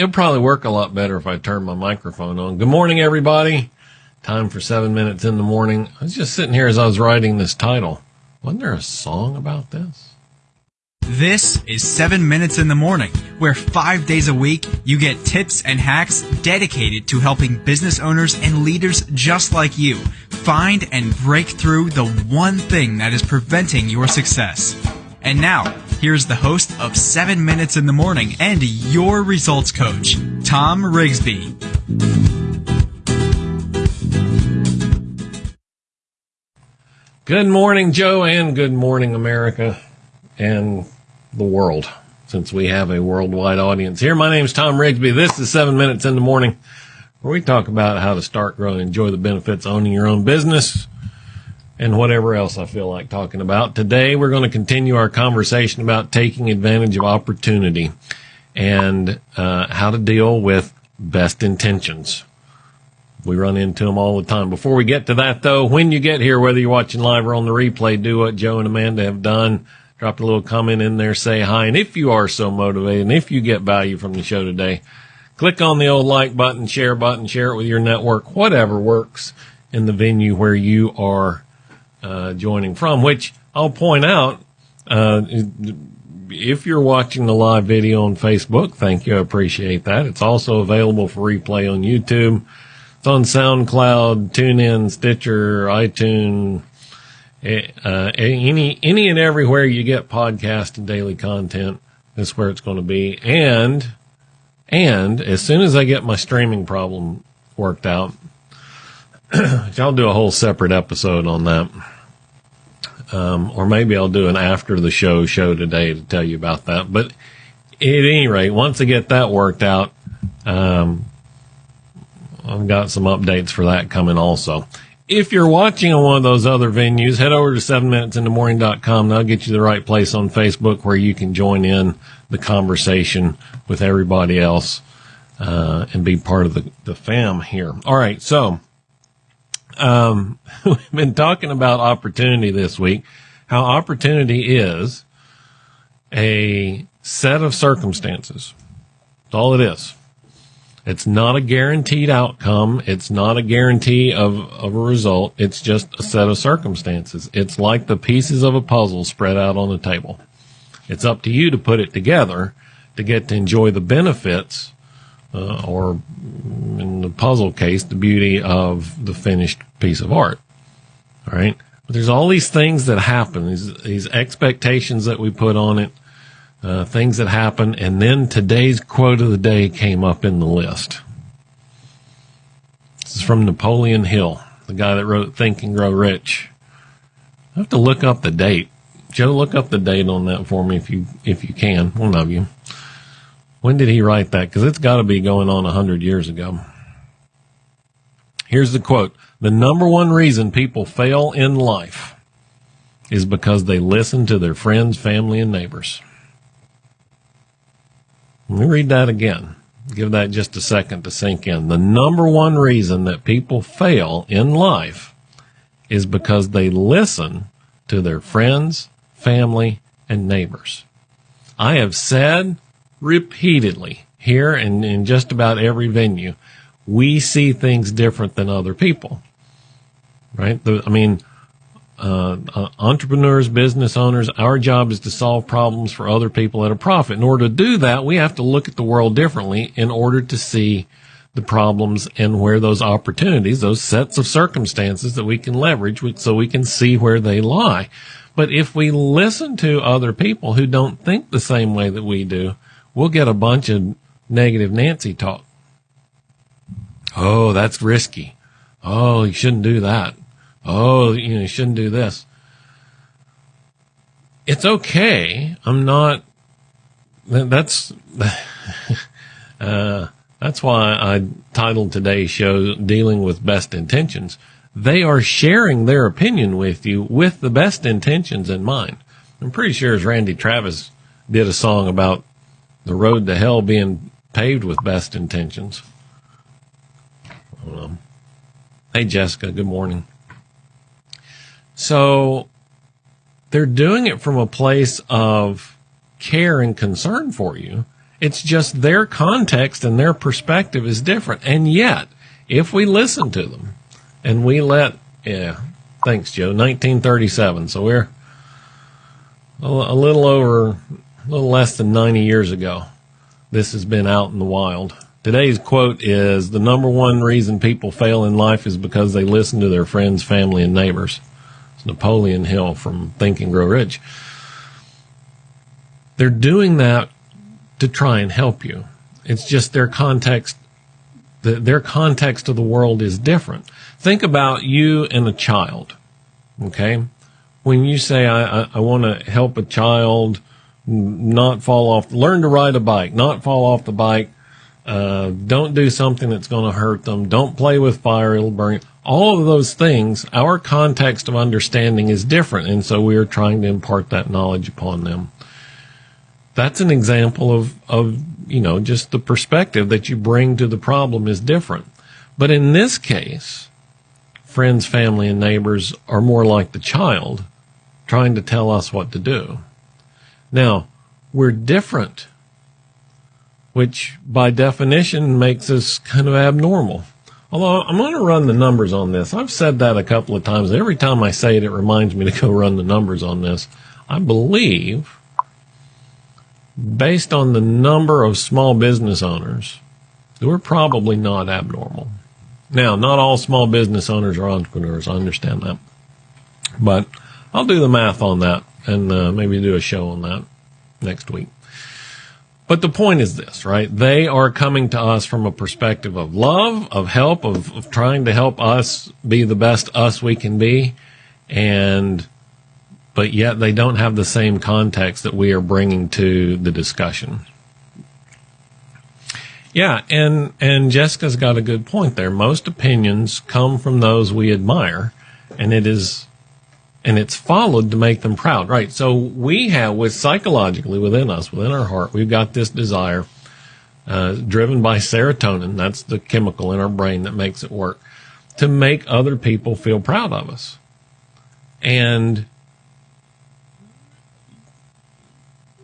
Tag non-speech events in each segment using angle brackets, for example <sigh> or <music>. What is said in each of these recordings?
it'll probably work a lot better if I turn my microphone on. Good morning, everybody. Time for seven minutes in the morning. I was just sitting here as I was writing this title. Wasn't there a song about this? This is 7 Minutes in the Morning, where five days a week you get tips and hacks dedicated to helping business owners and leaders just like you find and break through the one thing that is preventing your success. And now, here's the host of 7 Minutes in the Morning and your results coach, Tom Rigsby. Good morning, Joe, and good morning, America and the world, since we have a worldwide audience here. My name is Tom Rigsby. This is seven minutes in the morning where we talk about how to start, grow, and enjoy the benefits of owning your own business and whatever else I feel like talking about. Today, we're going to continue our conversation about taking advantage of opportunity and uh, how to deal with best intentions. We run into them all the time. Before we get to that, though, when you get here, whether you're watching live or on the replay, do what Joe and Amanda have done drop a little comment in there, say hi. And if you are so motivated and if you get value from the show today, click on the old like button, share button, share it with your network, whatever works in the venue where you are uh, joining from, which I'll point out, uh, if you're watching the live video on Facebook, thank you. I appreciate that. It's also available for replay on YouTube. It's on SoundCloud, TuneIn, Stitcher, iTunes, uh, any any and everywhere you get podcast and daily content is where it's going to be. And and as soon as I get my streaming problem worked out, <clears throat> I'll do a whole separate episode on that. Um, or maybe I'll do an after the show show today to tell you about that. But at any rate, once I get that worked out, um, I've got some updates for that coming also if you're watching on one of those other venues, head over to 7minutesinthemorning.com. That'll get you the right place on Facebook where you can join in the conversation with everybody else uh, and be part of the, the fam here. All right. So, um, <laughs> we've been talking about opportunity this week, how opportunity is a set of circumstances. That's all it is. It's not a guaranteed outcome. It's not a guarantee of, of a result. It's just a set of circumstances. It's like the pieces of a puzzle spread out on the table. It's up to you to put it together to get to enjoy the benefits, uh, or in the puzzle case, the beauty of the finished piece of art. All right. But there's all these things that happen, these, these expectations that we put on it, uh, things that happen, and then today's quote of the day came up in the list. This is from Napoleon Hill, the guy that wrote Think and Grow Rich. I have to look up the date. Joe, look up the date on that for me if you if you can, one of you. When did he write that? Because it's got to be going on a hundred years ago. Here's the quote: "The number one reason people fail in life is because they listen to their friends, family, and neighbors." Let me read that again. Give that just a second to sink in. The number one reason that people fail in life is because they listen to their friends, family, and neighbors. I have said repeatedly here and in just about every venue, we see things different than other people. Right? The, I mean, uh, uh, entrepreneurs, business owners, our job is to solve problems for other people at a profit. In order to do that, we have to look at the world differently in order to see the problems and where those opportunities, those sets of circumstances that we can leverage so we can see where they lie. But if we listen to other people who don't think the same way that we do, we'll get a bunch of negative Nancy talk. Oh, that's risky. Oh, you shouldn't do that oh, you know, you shouldn't do this. It's okay. I'm not, that's, <laughs> uh, that's why I titled today's show Dealing with Best Intentions. They are sharing their opinion with you with the best intentions in mind. I'm pretty sure as Randy Travis did a song about the road to hell being paved with best intentions. Hey, Jessica, good morning. So they're doing it from a place of care and concern for you. It's just their context and their perspective is different. And yet, if we listen to them and we let, yeah, thanks, Joe, 1937. So we're a little over, a little less than 90 years ago. This has been out in the wild. Today's quote is the number one reason people fail in life is because they listen to their friends, family, and neighbors. It's Napoleon Hill from Think and Grow Rich. They're doing that to try and help you. It's just their context, the, their context of the world is different. Think about you and a child. Okay. When you say, I, I, I want to help a child not fall off, learn to ride a bike, not fall off the bike, uh, don't do something that's going to hurt them. Don't play with fire. It'll burn. All of those things, our context of understanding is different. And so we are trying to impart that knowledge upon them. That's an example of, of, you know, just the perspective that you bring to the problem is different. But in this case, friends, family, and neighbors are more like the child trying to tell us what to do. Now, we're different which by definition makes us kind of abnormal. Although I'm going to run the numbers on this. I've said that a couple of times. Every time I say it, it reminds me to go run the numbers on this. I believe, based on the number of small business owners, we're probably not abnormal. Now, not all small business owners are entrepreneurs. I understand that. But I'll do the math on that and uh, maybe do a show on that next week. But the point is this, right? They are coming to us from a perspective of love, of help, of, of trying to help us be the best us we can be. And, but yet they don't have the same context that we are bringing to the discussion. Yeah, and and Jessica's got a good point there. Most opinions come from those we admire, and it is and it's followed to make them proud, right? So we have, with psychologically within us, within our heart, we've got this desire, uh, driven by serotonin. That's the chemical in our brain that makes it work to make other people feel proud of us. And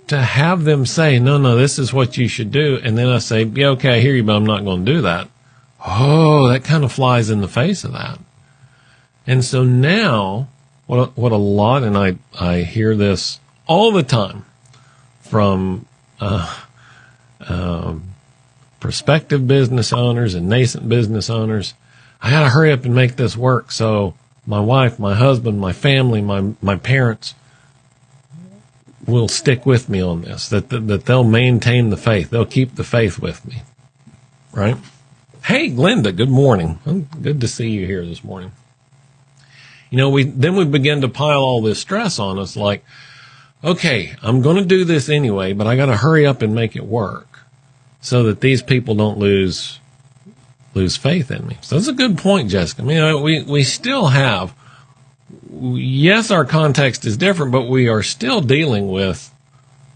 to have them say, no, no, this is what you should do. And then I say, yeah, okay, I hear you, but I'm not going to do that. Oh, that kind of flies in the face of that. And so now what a, what a lot, and I I hear this all the time from uh, um, prospective business owners and nascent business owners. I got to hurry up and make this work so my wife, my husband, my family, my my parents will stick with me on this. That that, that they'll maintain the faith. They'll keep the faith with me. Right? Hey, Glenda. Good morning. Good to see you here this morning you know, we, then we begin to pile all this stress on us like, okay, I'm going to do this anyway, but I got to hurry up and make it work so that these people don't lose, lose faith in me. So that's a good point, Jessica. I mean, we, we still have, yes, our context is different, but we are still dealing with,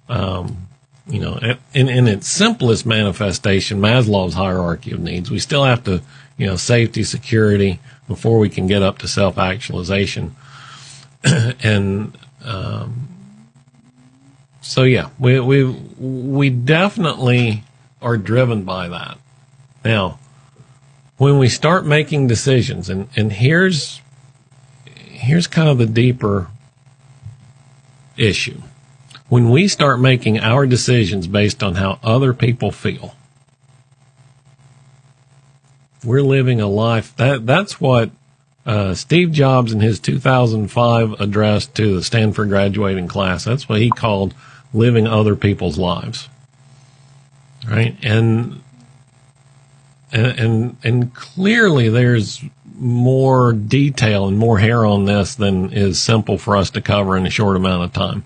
um, you know, in, in its simplest manifestation, Maslow's hierarchy of needs. We still have to, you know, safety, security, before we can get up to self actualization. <clears throat> and um, so, yeah, we, we, we definitely are driven by that. Now, when we start making decisions, and, and here's, here's kind of the deeper issue. When we start making our decisions based on how other people feel, we're living a life that that's what uh, Steve Jobs in his 2005 address to the Stanford graduating class. That's what he called living other people's lives. Right. And, and, and, and clearly there's more detail and more hair on this than is simple for us to cover in a short amount of time.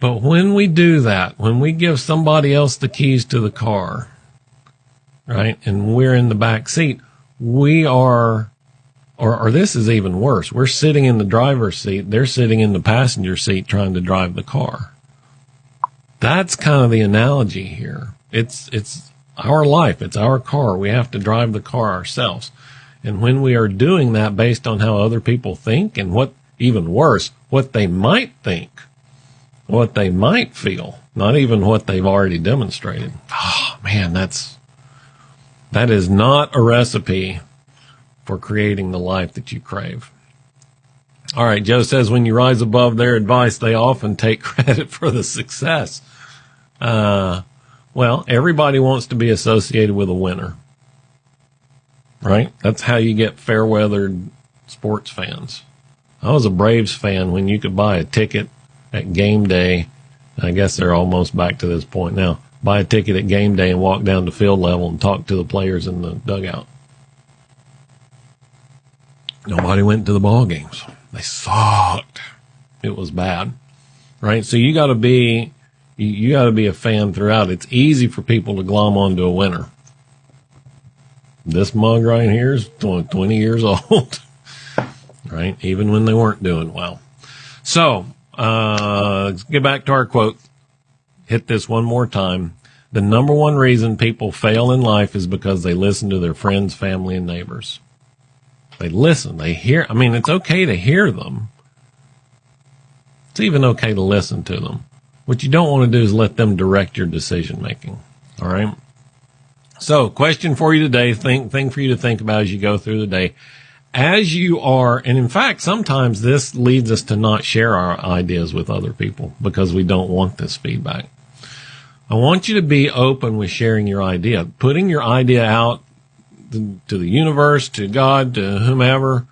But when we do that, when we give somebody else the keys to the car, right? And we're in the back seat. We are, or, or this is even worse. We're sitting in the driver's seat. They're sitting in the passenger seat trying to drive the car. That's kind of the analogy here. It's, it's our life. It's our car. We have to drive the car ourselves. And when we are doing that based on how other people think and what even worse, what they might think what they might feel, not even what they've already demonstrated. Oh man, that's, that is not a recipe for creating the life that you crave. All right. Joe says when you rise above their advice, they often take <laughs> credit for the success. Uh, well, everybody wants to be associated with a winner, right? That's how you get fair weathered sports fans. I was a Braves fan when you could buy a ticket at game day. I guess they're almost back to this point now. Buy a ticket at game day and walk down to field level and talk to the players in the dugout. Nobody went to the ball games. They sucked. It was bad, right? So you got to be, you, you got to be a fan throughout. It's easy for people to glom onto a winner. This mug right here is 20 years <laughs> old, right? Even when they weren't doing well. So, uh, get back to our quote. Hit this one more time. The number one reason people fail in life is because they listen to their friends, family, and neighbors. They listen. They hear. I mean, it's okay to hear them. It's even okay to listen to them. What you don't want to do is let them direct your decision making. All right. So question for you today, think, thing for you to think about as you go through the day. As you are, and in fact, sometimes this leads us to not share our ideas with other people because we don't want this feedback. I want you to be open with sharing your idea, putting your idea out to the universe, to God, to whomever,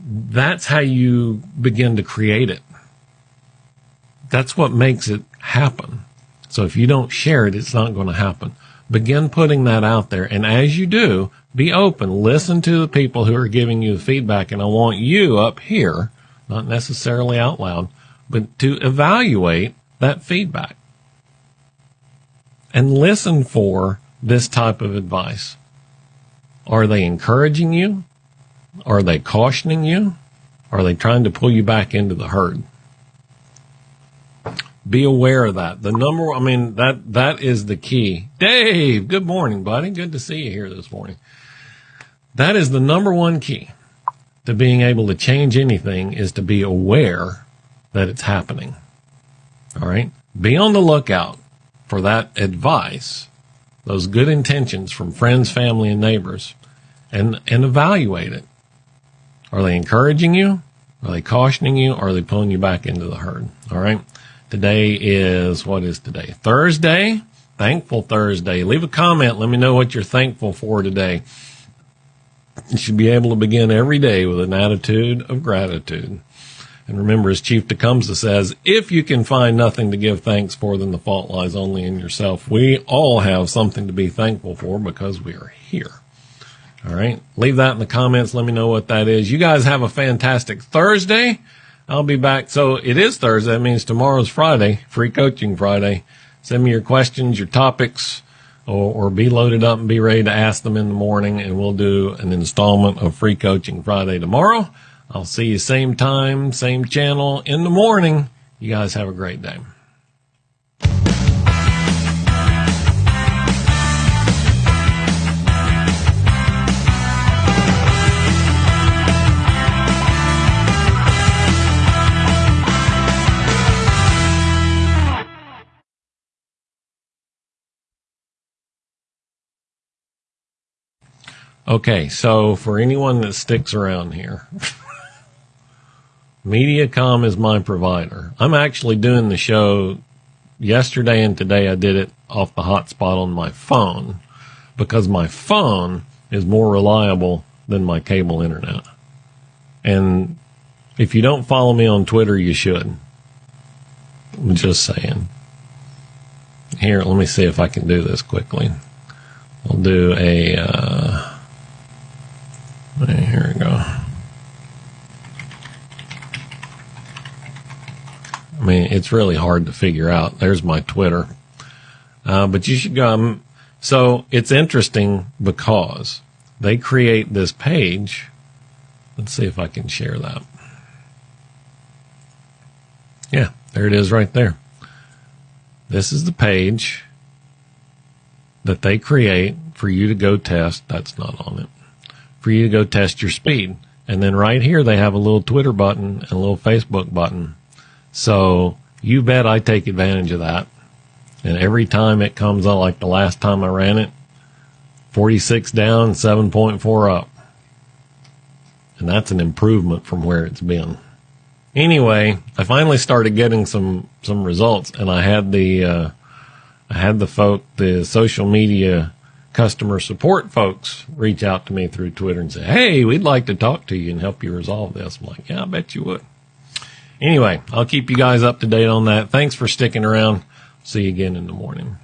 that's how you begin to create it. That's what makes it happen. So if you don't share it, it's not going to happen. Begin putting that out there. And as you do, be open. Listen to the people who are giving you the feedback. And I want you up here, not necessarily out loud, but to evaluate that feedback and listen for this type of advice. Are they encouraging you? Are they cautioning you? Are they trying to pull you back into the herd? Be aware of that. The number, I mean, that, that is the key. Dave, good morning, buddy. Good to see you here this morning. That is the number one key to being able to change anything is to be aware that it's happening. All right. Be on the lookout for that advice, those good intentions from friends, family, and neighbors and, and evaluate it. Are they encouraging you? Are they cautioning you? Or are they pulling you back into the herd? All right. Today is, what is today? Thursday. Thankful Thursday. Leave a comment. Let me know what you're thankful for today. You should be able to begin every day with an attitude of gratitude. And remember, as Chief Tecumseh says, if you can find nothing to give thanks for, then the fault lies only in yourself. We all have something to be thankful for because we are here. All right. Leave that in the comments. Let me know what that is. You guys have a fantastic Thursday. I'll be back. So it is Thursday. That means tomorrow's Friday, free coaching Friday. Send me your questions, your topics, or, or be loaded up and be ready to ask them in the morning. And we'll do an installment of free coaching Friday tomorrow. I'll see you same time, same channel in the morning. You guys have a great day. Okay, so for anyone that sticks around here, <laughs> Mediacom is my provider. I'm actually doing the show yesterday and today. I did it off the hotspot on my phone because my phone is more reliable than my cable internet. And if you don't follow me on Twitter, you should. I'm just saying. Here, let me see if I can do this quickly. We'll do a. Uh, here we go. Mean, it's really hard to figure out. There's my Twitter. Uh, but you should go. Um, so it's interesting because they create this page. Let's see if I can share that. Yeah, there it is right there. This is the page that they create for you to go test. That's not on it for you to go test your speed. And then right here, they have a little Twitter button and a little Facebook button. So You bet I take advantage of that. And every time it comes out, like the last time I ran it, 46 down, 7.4 up. And that's an improvement from where it's been. Anyway, I finally started getting some, some results and I had the, uh, I had the folk, the social media customer support folks reach out to me through Twitter and say, Hey, we'd like to talk to you and help you resolve this. I'm like, yeah, I bet you would. Anyway, I'll keep you guys up to date on that. Thanks for sticking around. See you again in the morning.